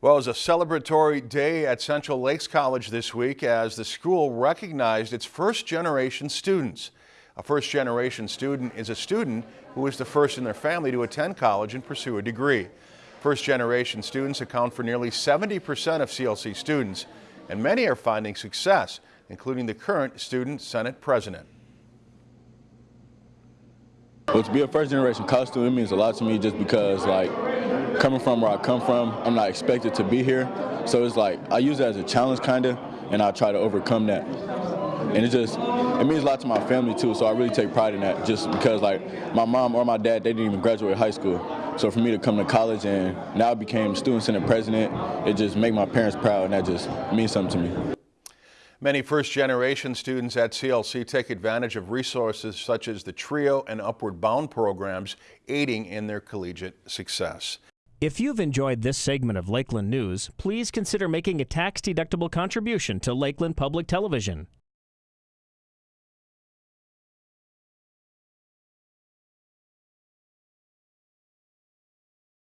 Well, it was a celebratory day at Central Lakes College this week as the school recognized its first generation students. A first generation student is a student who is the first in their family to attend college and pursue a degree. First generation students account for nearly 70% of CLC students, and many are finding success, including the current Student Senate President. Well, to be a first generation college student means a lot to me just because like coming from where I come from, I'm not expected to be here. So it's like I use it as a challenge kind of and I try to overcome that. And it just it means a lot to my family too, so I really take pride in that just because like my mom or my dad they didn't even graduate high school. So for me to come to college and now I became student senate president, it just made my parents proud and that just means something to me. Many first-generation students at CLC take advantage of resources such as the TRIO and Upward Bound programs, aiding in their collegiate success. If you've enjoyed this segment of Lakeland News, please consider making a tax-deductible contribution to Lakeland Public Television.